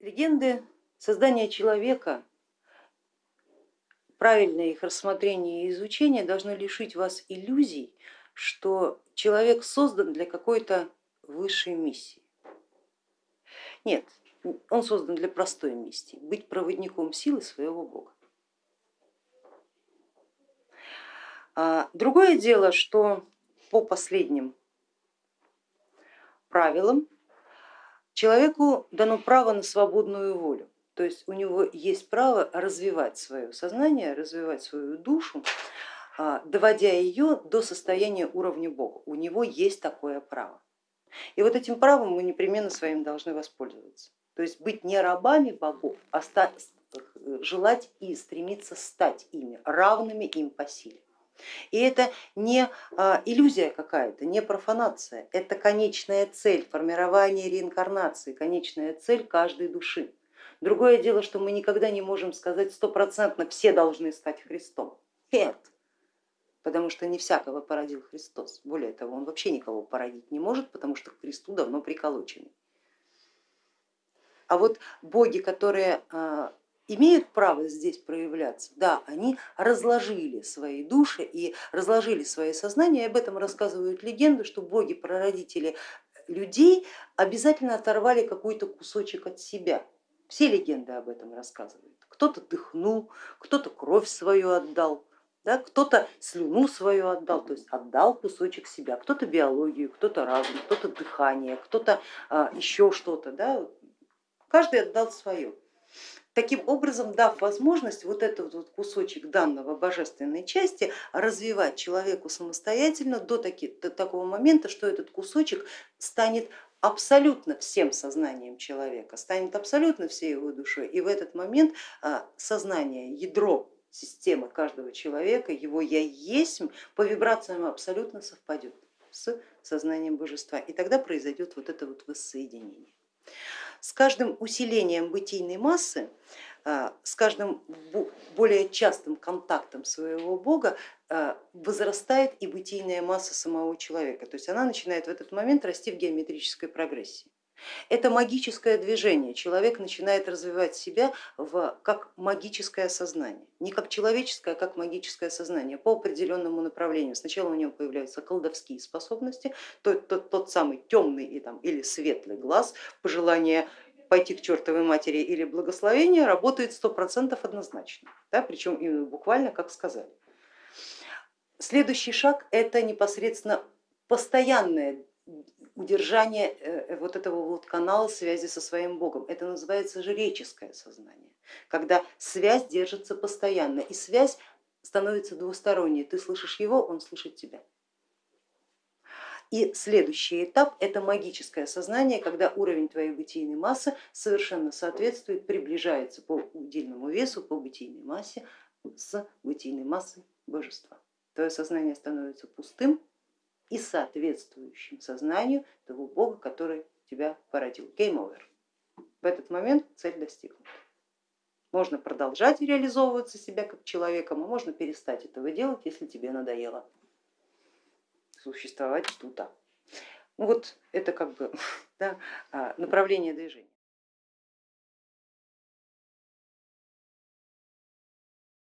Легенды создания человека, правильное их рассмотрение и изучение должно лишить вас иллюзий, что человек создан для какой-то высшей миссии. Нет, он создан для простой миссии, быть проводником силы своего бога. А, другое дело, что по последним правилам Человеку дано право на свободную волю, то есть у него есть право развивать свое сознание, развивать свою душу, а, доводя ее до состояния уровня Бога. У него есть такое право. И вот этим правом мы непременно своим должны воспользоваться. То есть быть не рабами богов, а желать и стремиться стать ими, равными им по силе. И это не а, иллюзия какая-то, не профанация, это конечная цель формирования реинкарнации, конечная цель каждой души. Другое дело, что мы никогда не можем сказать стопроцентно, все должны стать Христом. Нет, потому что не всякого породил Христос. Более того, он вообще никого породить не может, потому что к Христу давно приколочены. А вот боги, которые а, имеют право здесь проявляться, да, они разложили свои души и разложили свои сознания, и об этом рассказывают легенды, что боги-прародители людей обязательно оторвали какой-то кусочек от себя. Все легенды об этом рассказывают. Кто-то дыхнул, кто-то кровь свою отдал, да, кто-то слюну свою отдал, то есть отдал кусочек себя, кто-то биологию, кто-то разум, кто-то дыхание, кто-то а, еще что-то, да, каждый отдал свое таким образом дав возможность вот этот вот кусочек данного божественной части развивать человеку самостоятельно до, таки, до такого момента, что этот кусочек станет абсолютно всем сознанием человека, станет абсолютно всей его душой. И в этот момент а, сознание, ядро системы каждого человека, его я есть, по вибрациям абсолютно совпадет с сознанием божества. И тогда произойдет вот это вот воссоединение. С каждым усилением бытийной массы, с каждым более частым контактом своего бога а, возрастает и бытийная масса самого человека, то есть она начинает в этот момент расти в геометрической прогрессии. Это магическое движение, человек начинает развивать себя в, как магическое сознание, не как человеческое, а как магическое сознание по определенному направлению. Сначала у него появляются колдовские способности, тот, тот, тот самый темный и, там, или светлый глаз, пожелание пойти к чертовой матери или благословение работает сто процентов однозначно, да, причем именно буквально как сказали. Следующий шаг это непосредственно постоянное удержание э, вот этого вот канала связи со своим Богом. Это называется жреческое сознание, когда связь держится постоянно и связь становится двусторонней. Ты слышишь его, он слышит тебя. И следующий этап это магическое сознание, когда уровень твоей бытийной массы совершенно соответствует, приближается по удельному весу, по бытийной массе с бытийной массой божества. Твое сознание становится пустым, и соответствующим сознанию того Бога, который тебя породил. Game over. В этот момент цель достигнута. Можно продолжать реализовываться себя как человеком, а можно перестать этого делать, если тебе надоело существовать тут. Ну вот это как бы да, а, направление движения.